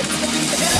It's